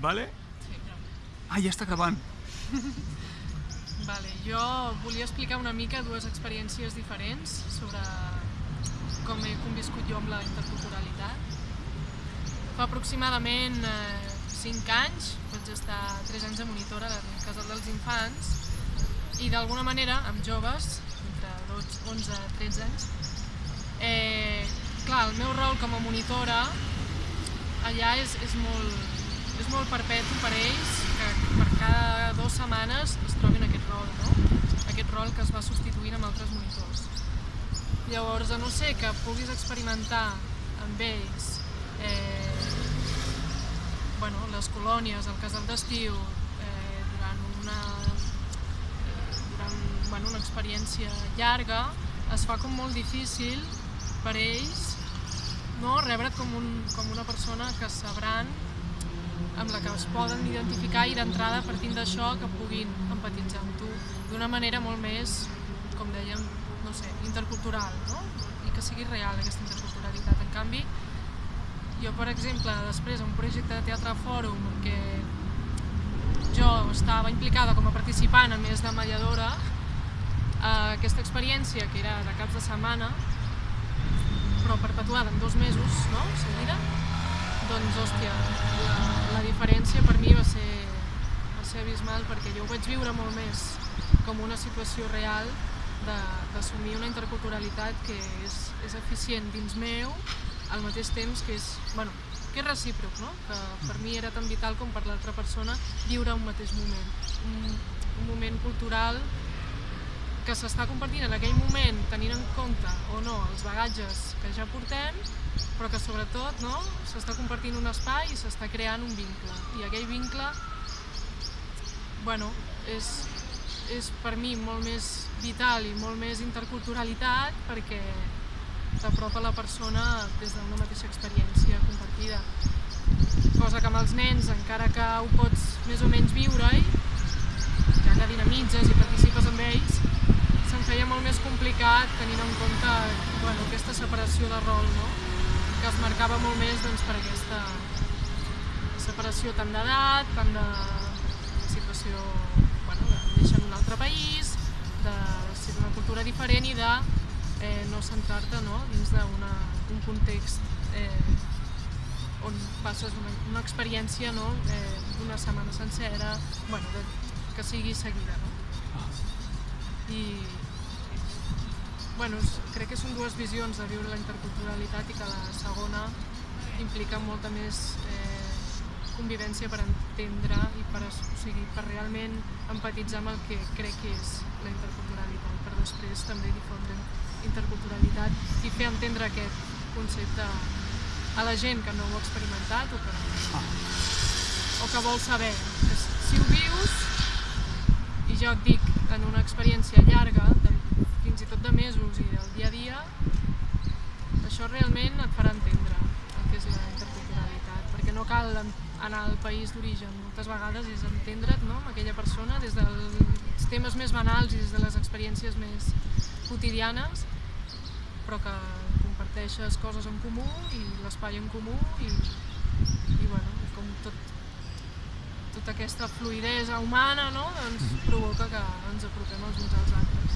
Vale? Sí. Ah, ja està gravant. Vale, jo volia explicar una mica dues experiències diferents sobre com he conviscut jo amb la interculturalitat. Fa aproximadament eh, 5 anys, vaig estar 3 anys de monitora del Casal dels Infants i d'alguna manera, amb joves, entre 12, 11 i 13 anys, eh, clar, el meu rol com a monitora allà és, és, molt, és molt perpetu per ells, que per cada dues setmanes es trobin aquest rol, no? aquest rol que es va substituint amb altres monitors. Llavors, a no ser que puguis experimentar amb ells eh, bueno, les colònies, el casal d'estiu, eh, durant, una, durant bueno, una experiència llarga, es fa com molt difícil per ells no? rebre't com, un, com una persona que sabran amb la que es poden identificar i d'entrada partint d'això que puguin empatitzar amb tu d'una manera molt més, com dèiem, no sé, intercultural, no? I que sigui real aquesta interculturalitat. En canvi, jo, per exemple, després un projecte de teatre fòrum en què jo estava implicada com a participant, a més de mediadora, eh, aquesta experiència que era de caps de setmana, però perpetuada en dos mesos, no?, seguida, doncs, hòstia, la, la diferència per mi va ser, va ser abismal perquè jo ho vaig viure molt més com una situació real d'assumir una interculturalitat que és, és eficient dins meu, al mateix temps que és, bueno, que és recíproc, no? que per mi era tan vital com per l'altra persona viure un mateix moment, un, un moment cultural que s'està compartint en aquell moment tenint en compte o no els bagatges que ja portem, però que sobretot no, s'està compartint un espai i s'està creant un vincle. I aquell vincle bueno, és, és per mi molt més vital i molt més interculturalitat perquè t'apropa la persona des d'una mateixa experiència compartida. Cosa que amb els nens, encara que ho pots més o menys viure-hi, ja que dinamitzes i participes amb ells, se'm feia molt més complicat tenint en compte bueno, aquesta separació de rol, no? que es marcava molt més doncs, per aquesta separació tant d'edat, tant de situació, bueno, de néixer en un altre país, de ser d'una cultura diferent i de eh, no centrar-te no, dins d'un context eh, on passes una, una experiència no, eh, d'una setmana sencera, bueno, de, que sigui seguida. No? I, bueno, crec que són dues visions de viure la interculturalitat i que la segona implica molta més eh, convivència per entendre i per, o sigui, per realment empatitzar amb el que crec que és la interculturalitat, per després també difondre interculturalitat i fer entendre aquest concepte a la gent que no ho ha experimentat o que, o que vol saber. Si ho vius, i jo et dic en una experiència llarga, de, de mesos i del dia a dia, això realment et farà entendre el que és la interculturalitat, perquè no cal anar al país d'origen, moltes vegades és entendre't no, amb aquella persona des dels temes més banals i des de les experiències més quotidianes, però que comparteixes coses en comú i l'espai en comú i, i bueno, com tot, tota aquesta fluidesa humana no? doncs provoca que ens apropem els uns als altres.